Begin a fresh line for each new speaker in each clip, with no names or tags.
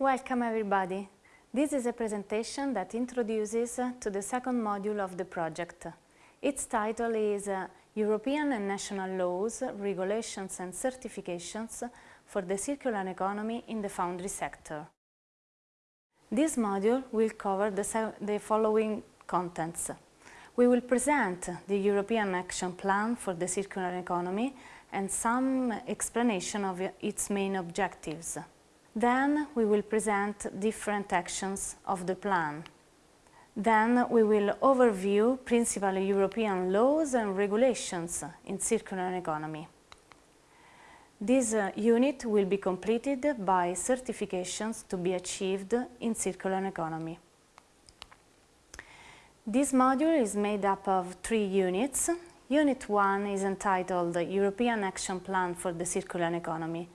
Welcome everybody. This is a presentation that introduces uh, to the second module of the project. Its title is uh, European and National Laws, Regulations and Certifications for the Circular Economy in the Foundry Sector. This module will cover the, the following contents. We will present the European Action Plan for the Circular Economy and some explanation of its main objectives. Then we will present different actions of the plan. Then we will overview principal European laws and regulations in circular economy. This uh, unit will be completed by certifications to be achieved in circular economy. This module is made up of three units. Unit 1 is entitled European Action Plan for the Circular Economy.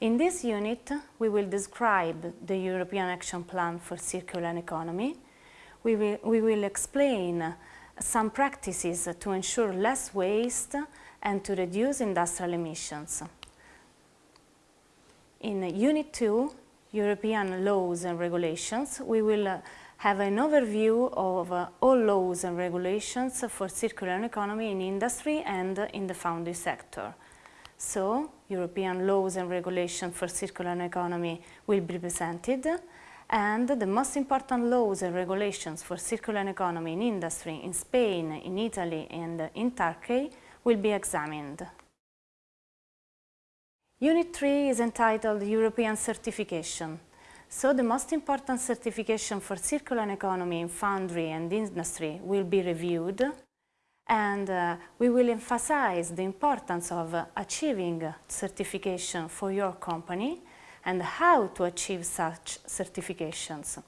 In this unit, we will describe the European Action Plan for Circular Economy. We will, we will explain some practices to ensure less waste and to reduce industrial emissions. In Unit 2, European laws and regulations, we will have an overview of all laws and regulations for circular economy in industry and in the foundry sector. So, European laws and regulations for circular economy will be presented and the most important laws and regulations for circular economy in industry in Spain, in Italy and in Turkey will be examined. Unit 3 is entitled European Certification. So the most important certification for circular economy in foundry and industry will be reviewed and uh, we will emphasize the importance of achieving certification for your company and how to achieve such certifications.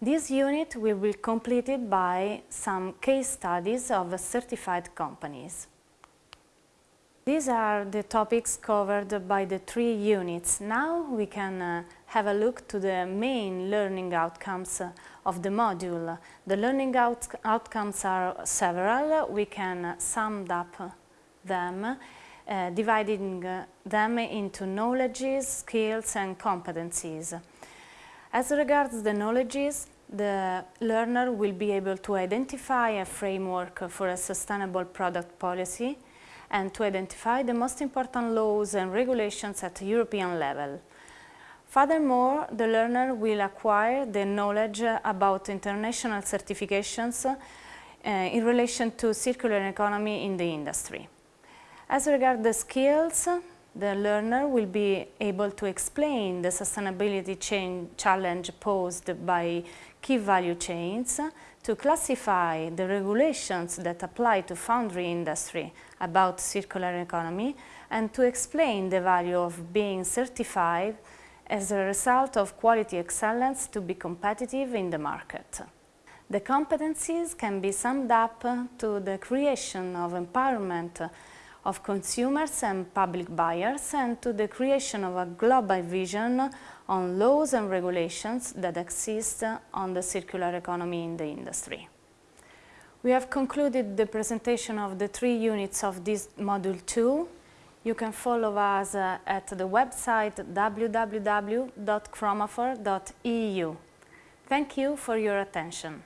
This unit will be completed by some case studies of certified companies. These are the topics covered by the three units. Now we can uh, have a look to the main learning outcomes uh, of the module. The learning out outcomes are several. We can sum up them, uh, dividing uh, them into knowledges, skills and competencies. As regards the knowledges, the learner will be able to identify a framework for a sustainable product policy, and to identify the most important laws and regulations at European level. Furthermore, the learner will acquire the knowledge about international certifications uh, in relation to circular economy in the industry. As regards the skills, the learner will be able to explain the sustainability challenge posed by key value chains, to classify the regulations that apply to foundry industry about circular economy and to explain the value of being certified as a result of quality excellence to be competitive in the market. The competencies can be summed up to the creation of empowerment of consumers and public buyers and to the creation of a global vision on laws and regulations that exist on the circular economy in the industry. We have concluded the presentation of the three units of this Module 2. You can follow us uh, at the website www.chromafor.eu. Thank you for your attention.